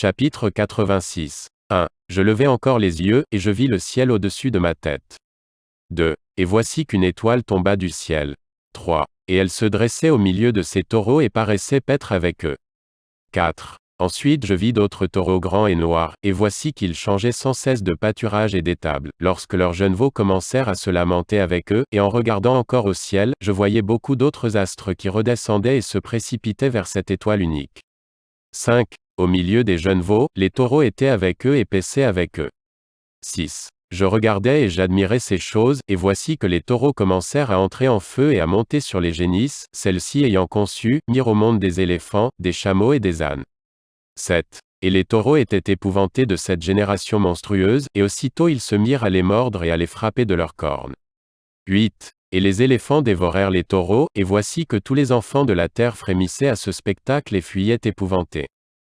Chapitre 86. 1. Je levai encore les yeux, et je vis le ciel au-dessus de ma tête. 2. Et voici qu'une étoile tomba du ciel. 3. Et elle se dressait au milieu de ces taureaux et paraissait paître avec eux. 4. Ensuite je vis d'autres taureaux grands et noirs, et voici qu'ils changeaient sans cesse de pâturage et d'étable, lorsque leurs jeunes veaux commencèrent à se lamenter avec eux, et en regardant encore au ciel, je voyais beaucoup d'autres astres qui redescendaient et se précipitaient vers cette étoile unique. 5. Au milieu des jeunes veaux, les taureaux étaient avec eux et paissaient avec eux. 6. Je regardais et j'admirais ces choses, et voici que les taureaux commencèrent à entrer en feu et à monter sur les génisses, celles-ci ayant conçu, mirent au monde des éléphants, des chameaux et des ânes. 7. Et les taureaux étaient épouvantés de cette génération monstrueuse, et aussitôt ils se mirent à les mordre et à les frapper de leurs cornes. 8. Et les éléphants dévorèrent les taureaux, et voici que tous les enfants de la terre frémissaient à ce spectacle et fuyaient épouvantés.